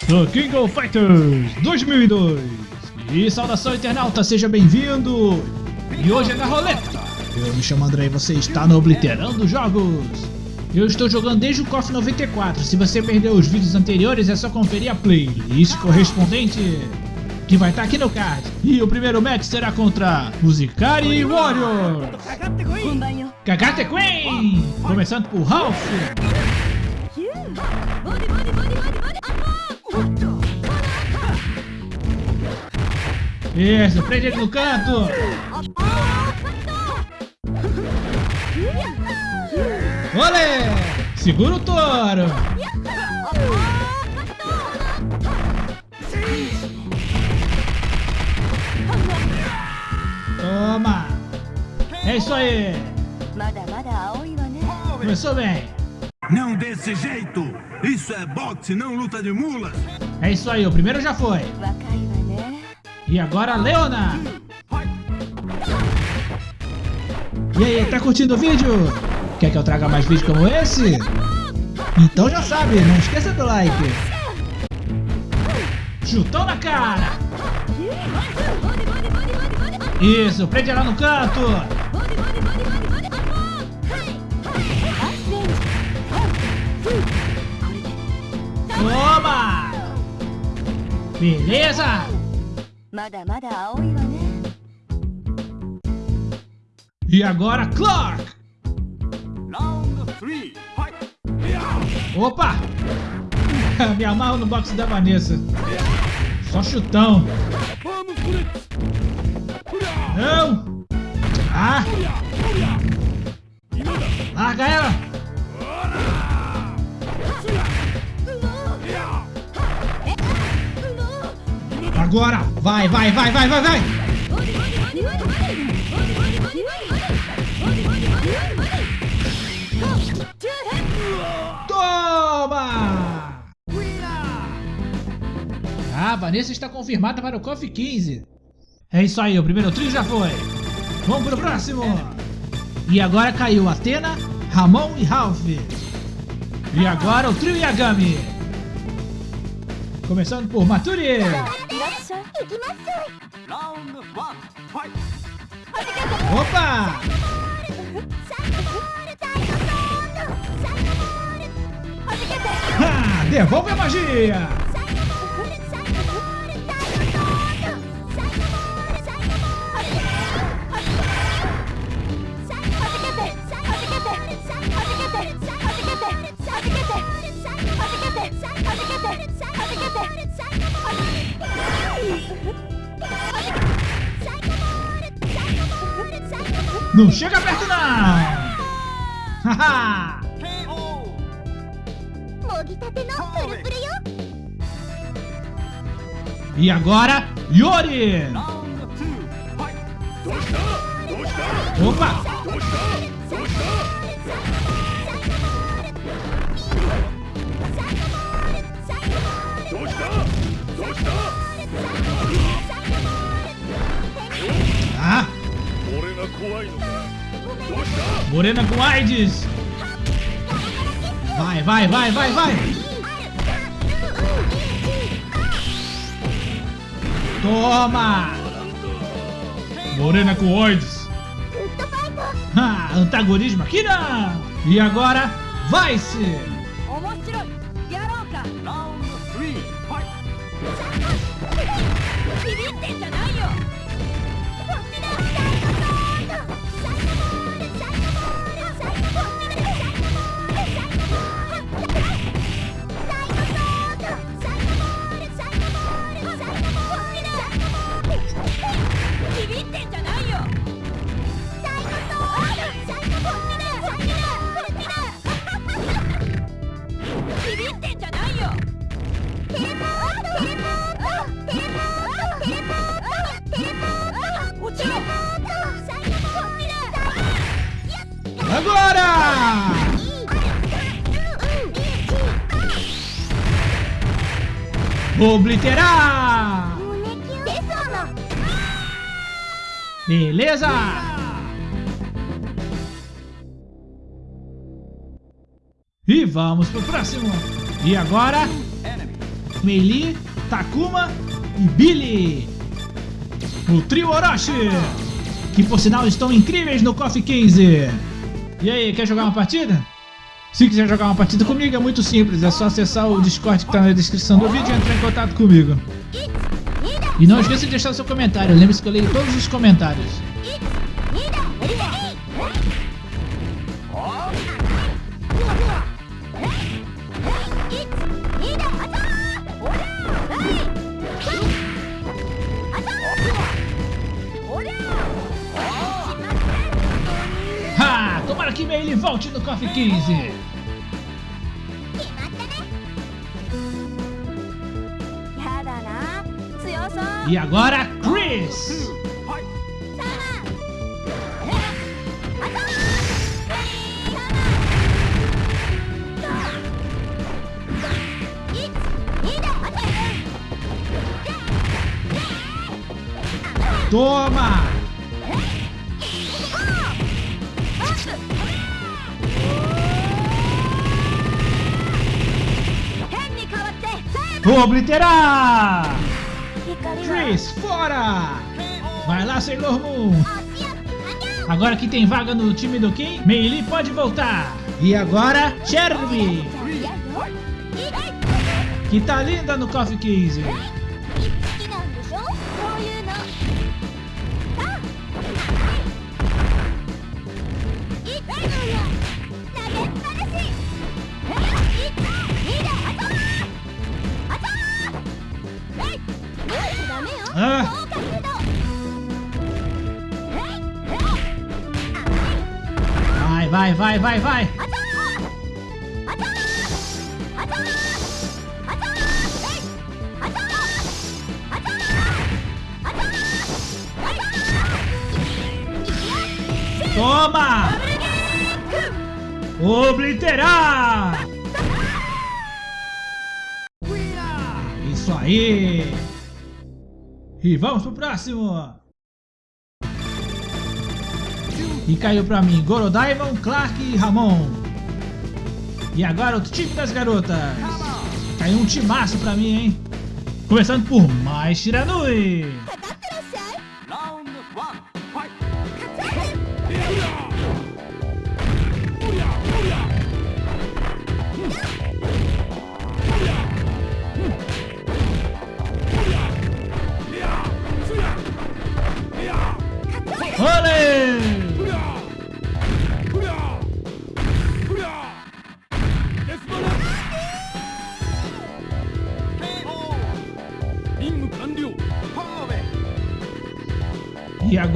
The King of Fighters 2002 E saudação internauta, seja bem-vindo! E hoje é na roleta! Eu me chamo André e você está no Obliterando Jogos! Eu estou jogando desde o KOF 94, se você perdeu os vídeos anteriores é só conferir a playlist correspondente que vai estar aqui no card. E o primeiro match será contra Musicari Warrior. Kagate Queen! Começando por Ralph. Isso, prende ele no canto. Olé! Segura o touro. Toma! É isso aí! Começou bem! Não desse jeito! Isso é boxe, não luta de mulas! É isso aí, o primeiro já foi! E agora, Leona! E aí, tá curtindo o vídeo? Quer que eu traga mais vídeos como esse? Então já sabe, não esqueça do like! Chutão na cara! Isso, prende ela no canto. Toma! Beleza? E agora, Clark! Opa! Me amarro no boxe da Vanessa. Só chutão. Não! Ah! Larga ela! Agora! Vai, vai, vai, vai, vai, vai! Toma! Ah, Vanessa está confirmada para o KOF 15. É isso aí, o primeiro trio já foi. Vamos pro próximo. E agora caiu Atena, Ramon e Ralph. E agora o trio Yagami. Começando por Maturi. Opa! Ha, devolve a magia! Não chega perto não! Haha! e agora, Yori! Opa! Ah! Morena com AIDS! Vai, vai, vai, vai, vai! Toma! Morena com AIDS! Ah, antagonismo aqui não! E agora, vai-se! Obliterar! Beleza! E vamos pro próximo! E agora? Meili, Takuma e Billy. O trio Orochi, que por sinal estão incríveis no Coffee 15. E aí, quer jogar uma partida? Se quiser jogar uma partida comigo é muito simples, é só acessar o Discord que está na descrição do vídeo e entrar em contato comigo. E não esqueça de deixar seu comentário, lembre-se que eu leio todos os comentários. Ha! Tomara que ele volte no Coffee 15! E agora, Chris! Toma! Vou obliterar! Fora! Vai lá, Sailor Moon! Agora que tem vaga no time do Kim, Meili pode voltar! E agora, Cherby! Que tá linda no Coffee 15! Vai, vai, vai! Toma! Obliterar! Isso aí! E vamos pro próximo! E caiu pra mim Gorodaimon, Clark e Ramon. E agora o time das garotas. Caiu um timaço pra mim, hein? Começando por mais Shiranui.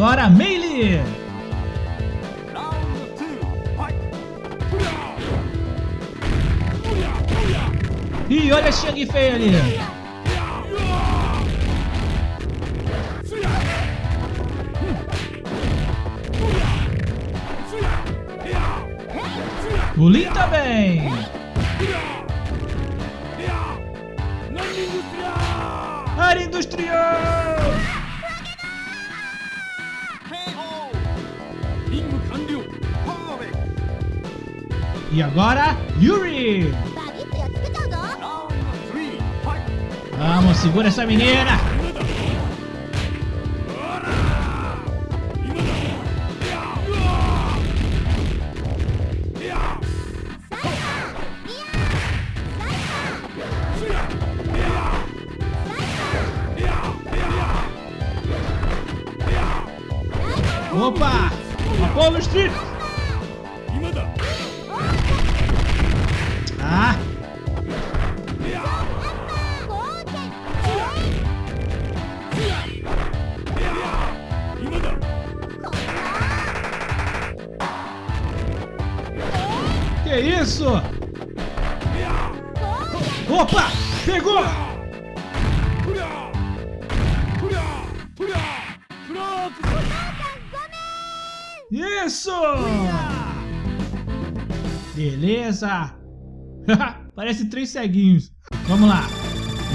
Agora Meili! E olha a Shang Fei ali! O Lin também! Área Industrial! E agora, Yuri! Vamos, segura essa menina! Isso? Opa! Pegou! Isso! Beleza! Parece três ceguinhos. Vamos lá.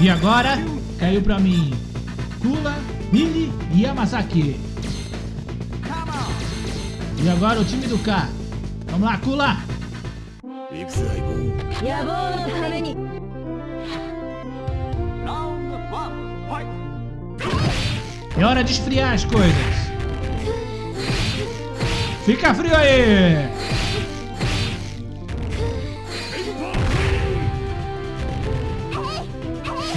E agora, caiu pra mim Kula, Billy e Yamazaki. E agora o time do K. Vamos lá, Kula! くす相棒野望のためにラウンドワンファイト É hora de esfriar as coisas. Fica frio aí!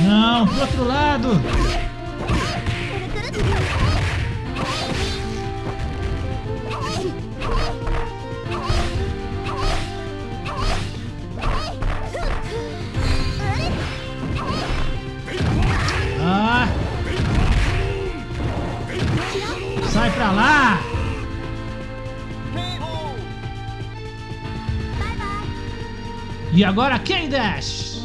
Não, pro outro lado! E agora quem Dash!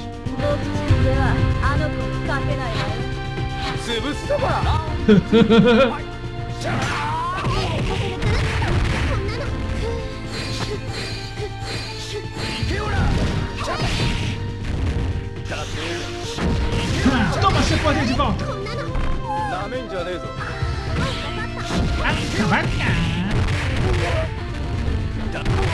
Ah, toma seu poder de volta! Acabar!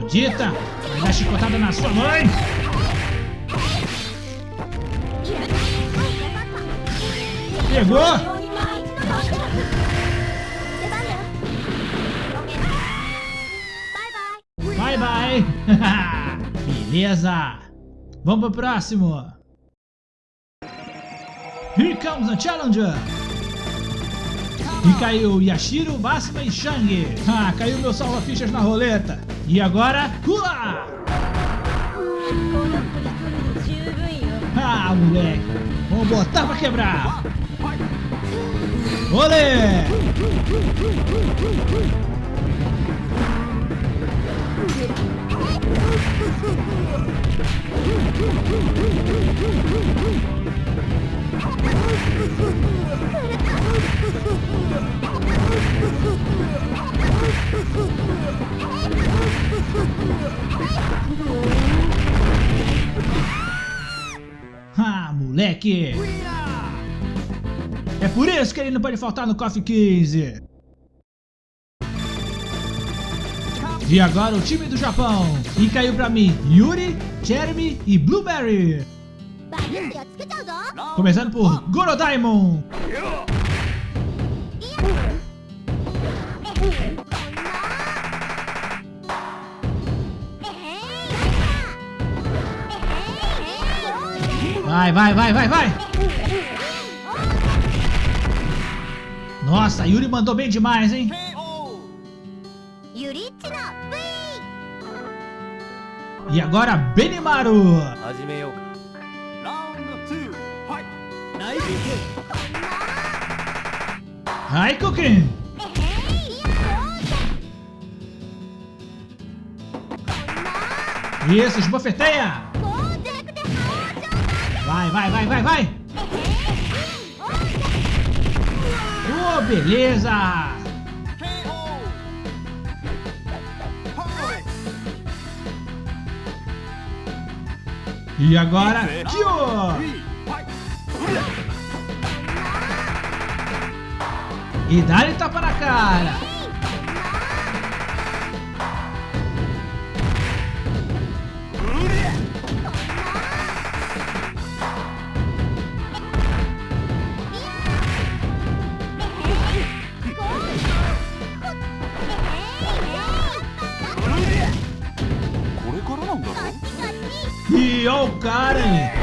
Maldita! Vai dar chicotada na sua mãe! Pegou! Bye bye! Beleza! Vamos pro próximo! Here comes a challenger! E caiu Yashiro, Máxima e Shang. Ah, caiu meu salva-fichas na roleta. E agora, Kula! Ah, moleque. Vamos botar pra quebrar. Olê! Ah, moleque! É por isso que ele não pode faltar no Coffee 15! E agora o time do Japão! E caiu pra mim Yuri, Jeremy e Blueberry! Começando por Goro Daimon! Vai, vai, vai, vai, vai! Nossa, Yuri mandou bem demais, hein? E agora, Benimaru! Raiko E Isso, esbofeteia! Vai, vai, vai, vai, vai! Oh, beleza! E agora, Tio! E dá-lhe tapa na cara! E ó o cara, hein?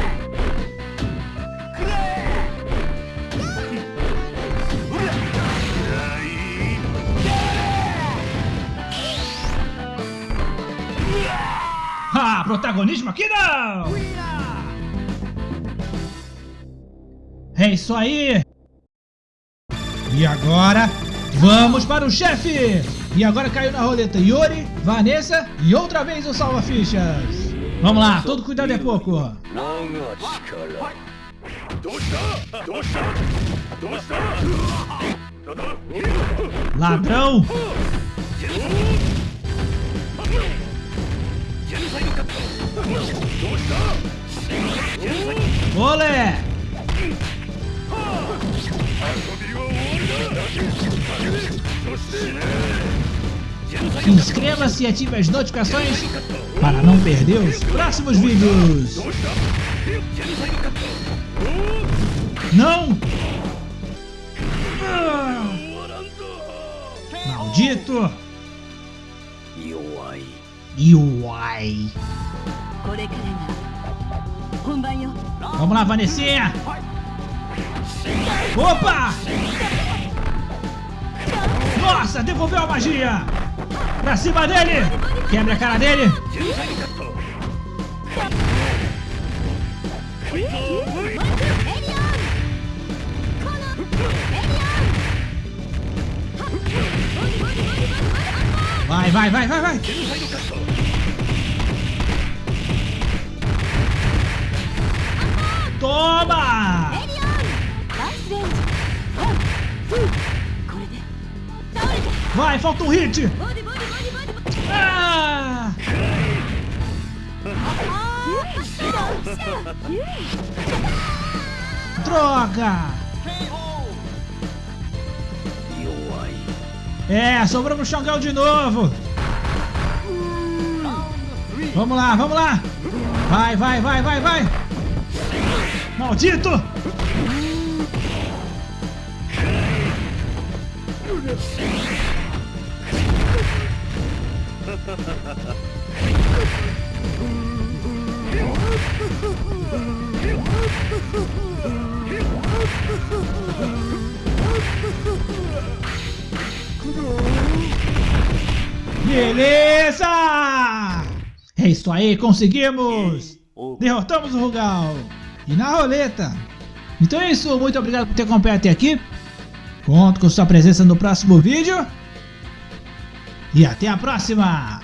comunismo aqui não! É isso aí! E agora, vamos para o chefe! E agora caiu na roleta Yuri, Vanessa e outra vez o Salva Fichas! Vamos lá, todo cuidado é pouco! Ladrão! Olé! Inscreva-se e ative as notificações para não perder os próximos vídeos. Não! Ah! Maldito! UI. Vamos lá, Vanessa! Opa! Nossa, devolveu a magia! Pra cima dele! Quebra a cara dele! Vai, vai, vai, vai, vai. Toma! Vai, falta um hit! Ah! Droga! É, sobrou pro Xangão de novo! Vamos lá, vamos lá! Vai, vai, vai, vai, vai! Maldito! Beleza! É isso aí, conseguimos! Derrotamos o Rugal! E na roleta! Então é isso, muito obrigado por ter acompanhado até aqui. Conto com sua presença no próximo vídeo. E até a próxima!